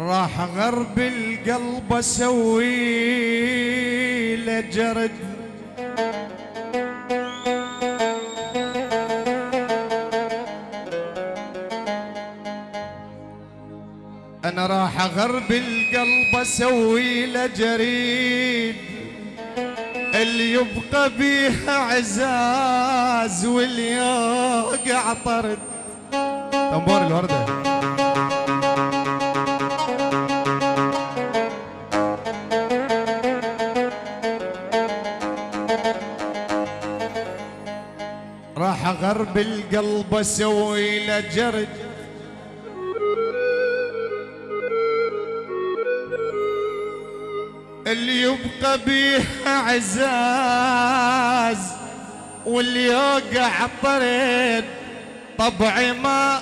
راح غرب القلب أسوي له جرد. أنا راح غرب القلب أسوي له جريد. اللي يبقى بيها عزاز واللي يوقع طرد تنبور الوردة. راح غرب القلب أسوي له جرد. اللي يبقى بيها عزاز واللي يوقع طرد طبعي ما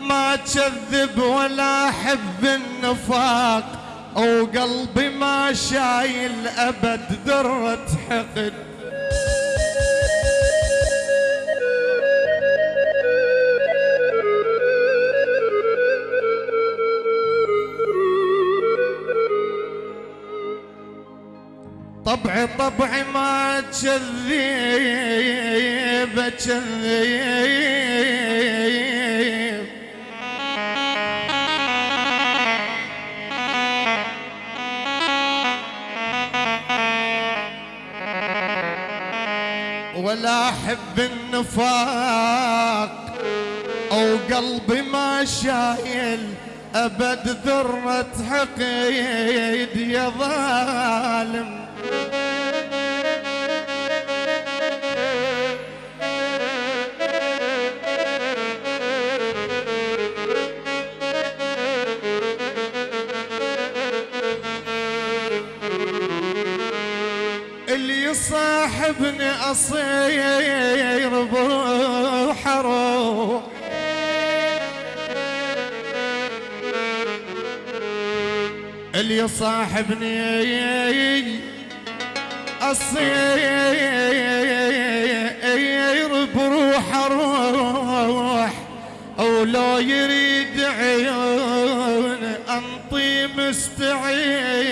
ما كذب ولا أحب النفاق. وقلبي ما شايل أبد ذره حقد. طبعي طبعي ما تشذيب تشذيب. ولا أحب النفاق أو قلبي ما شايل أبد ذرة حقيد يا ظالم. يصاحبني أصير بروح أروح اللي يصاحبني أصير بروح أروح ولو يريد عيون أنطي مستعين.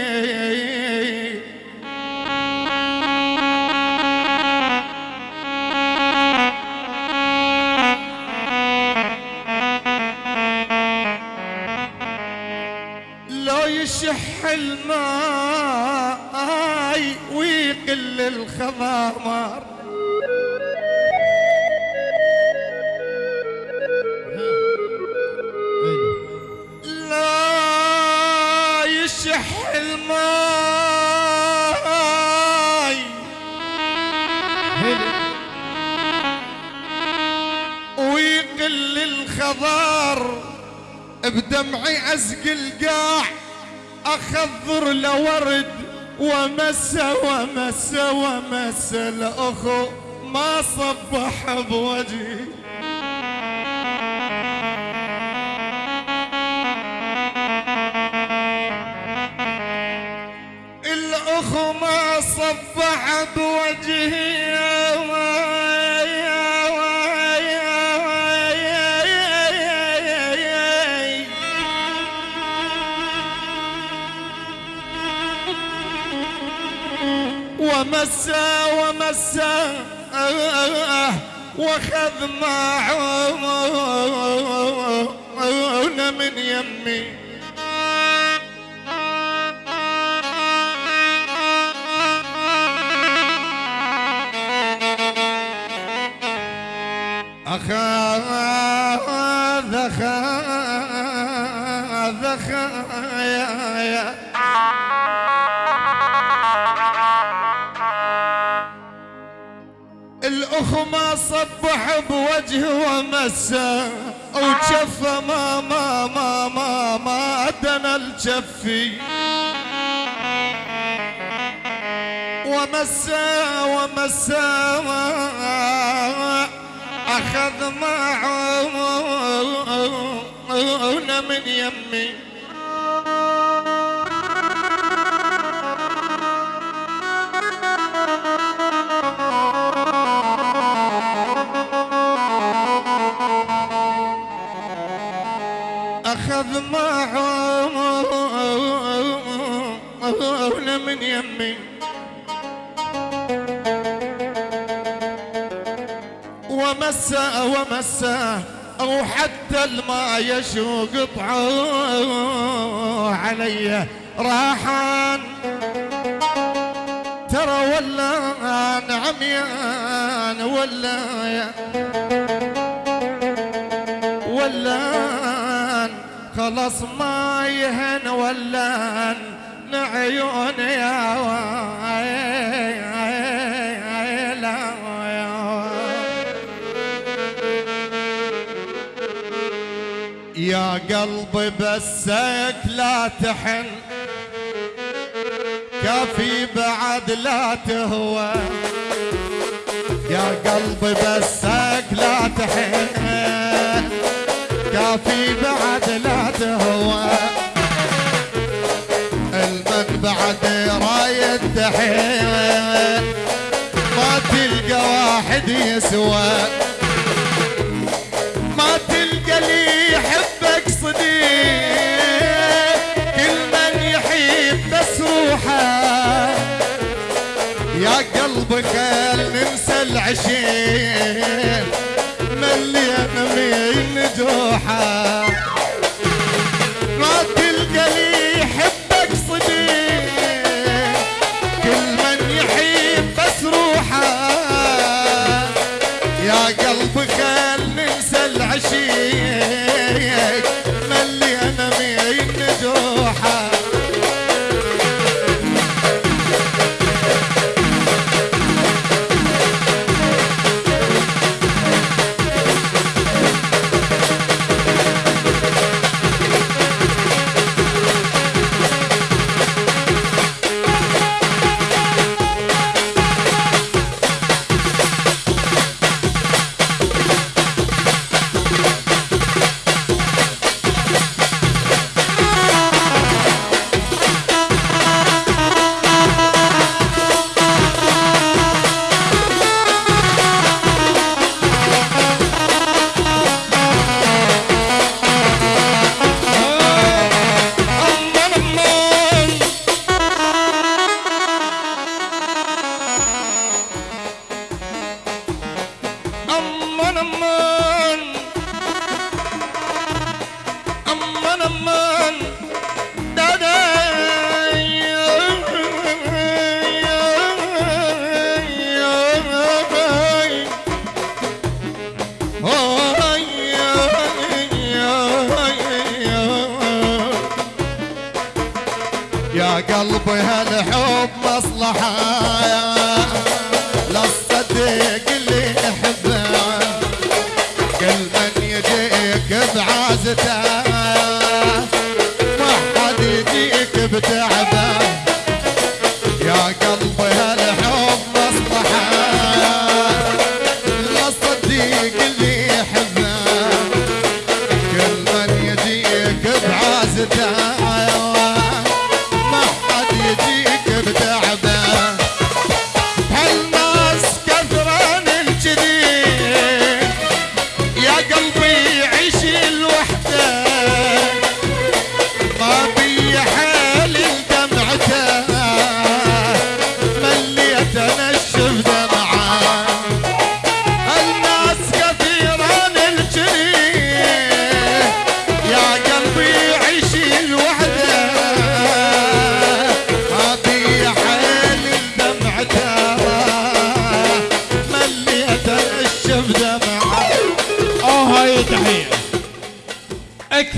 ويقل الخضار بدمعي ازق القاع اخضر لورد ومسى ومسى ومسى الاخو ما صبح بوجهي. الأخو ما صبح بوجهي. ومسى ومسى واخذ معونه من يمي. صبح بوجهه ومسى وجفه ما ما ما ما ما دنا الجفي ومسى ومسى أخذ معونه من يمي. معه من يمي ومسه ومسه أو حتى الماء يشوق قطعه علي. راحان ترى ولان عميان ولان ولان خلص ما يهن ولان نعيون يا يا قلبي بسك لا تحن كافي بعد لا تهوى. يا قلبي بسك لا تحن. كافي بعد لا تهوى. المن بعد رايد تحين ما تلقى واحد يسوى. ما تلقى لي يحبك صديق. كل من يحب بس روحه. يا قلبي خل ننسى العشيق. مليان من جوحه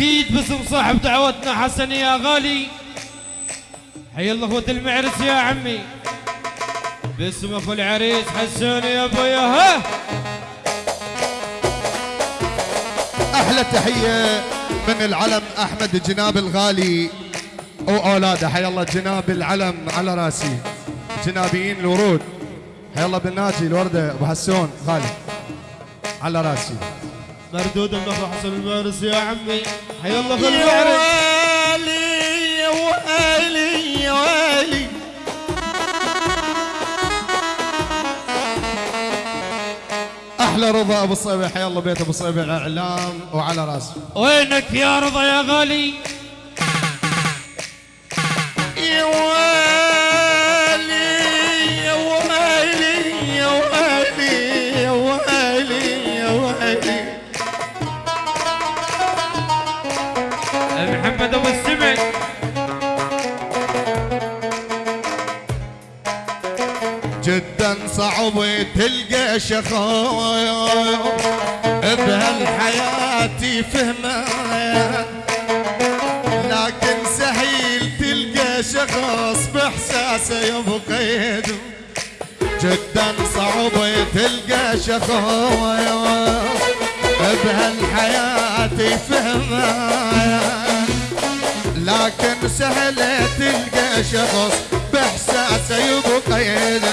أكيد باسم صاحب دعوتنا حسن يا غالي. حي الله اخوة المعرس يا عمي. باسم اخو العريس حسون يا ابويا ها. أحلى تحيه من العلم أحمد جناب الغالي. واولاده حيا الله جناب العلم على راسي. جنابيين الورود. حيا الله بن ناجي الوردة أبو حسون غالي على راسي. مردود اخو حسن المعرس يا عمي. حي الله ويلي يا ويلي يا ويلي أحلى رضا أبو صيبه حيا الله بيت أبو صيبه الإعلام وعلى رأسه. وينك يا رضا يا غالي؟ يا ويلي يا ويلي يا ويلي يا ويلي صعب تلقى شخص بهالحياة فهمه. لكن سهيل تلقى شخص باحساسه يبقى يدم جدا صعب تلقى شخص بهالحياة فهمه. لكن سهل تلقى شخص باحساسه يبقى يدم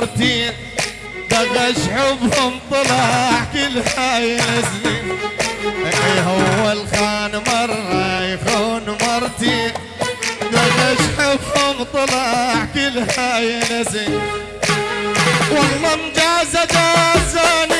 مرتين دغش حبهم طلع كل هاي نسلين إيه هو الخان مرة يخون مرتين دغش حبهم طلع كل هاي نسلين والله مجازة جازان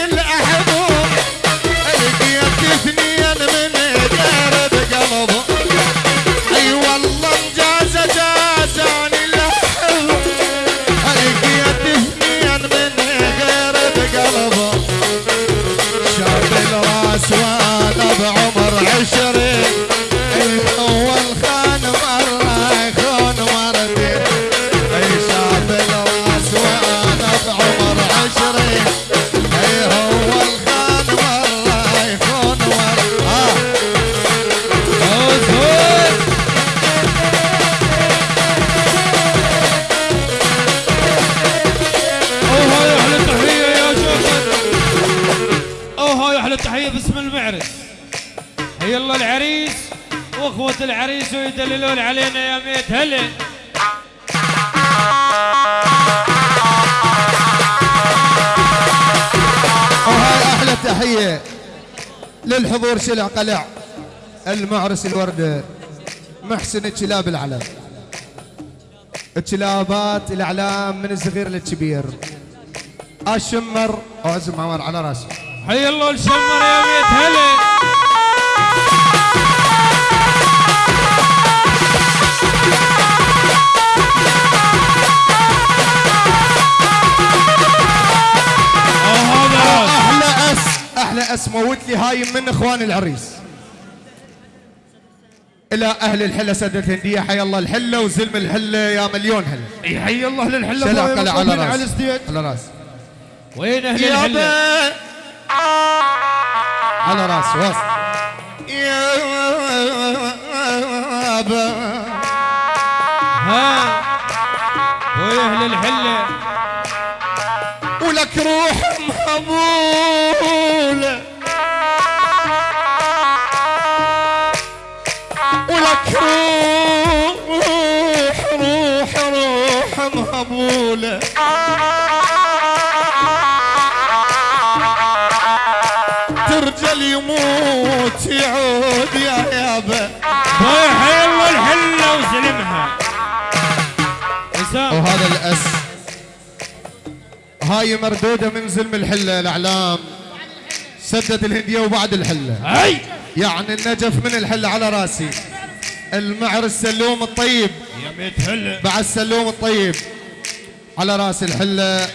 أحلى تحيه للحضور شلع قلع. المعرس الورده محسن الكلاب العلم الكلابات الأعلام من الصغير للكبير. الشمر. وعزم عمر على راسه. حي الله الشمر يا ميت هلا. اس أحلى اس موت لي هاي من اخوان العريس. إلى أهل الحلة سده الهنديه حي الله الحلة وزلم الحلة يا مليون هلا. حي الله للحلة قلع على مطلوبين على رأس الستيج. على رأس. وين أهل الحلة؟ على رأس وسط يابا ها ويا أهل الحلة؟ ولك روح مهبولة ولك روح روح روح مهبولة ترجل يموت يعود يا يابا. ويا حلوة الحلة وسلمها. هاي مردودة من زلم الحلة الأعلام. سدد الهندية وبعد الحلة. أي! يعني النجف من الحلة على راسي. المعر السلوم الطيب. يا ميت حلة. بعد السلوم الطيب. على راس الحلة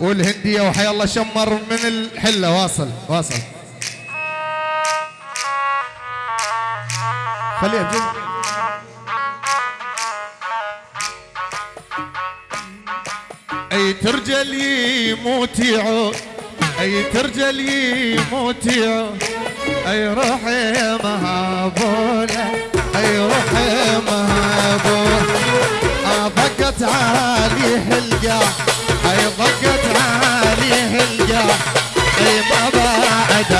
والهندية وحي الله شمر من الحلة. واصل واصل. خليها جد أي ترجل يموت يعود أي ترجل يموت يعود أي روحي مهابوله أي روحي مهابوله ضقت عليه القاع أي ضقت عليه القاع أي ما بعد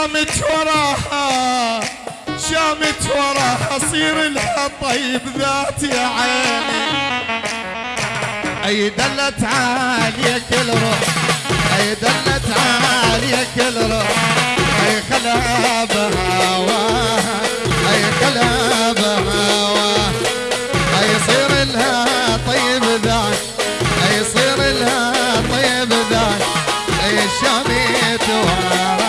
شامت وراها شامت وراها صير لها طيب ذات يا عيني. أي دلت عليك الروح أي دلت عليك الروح أي خلا بهواها أي خلا بهواها أي صير لها طيب ذات أي صير لها طيب ذات أي شامت وراها.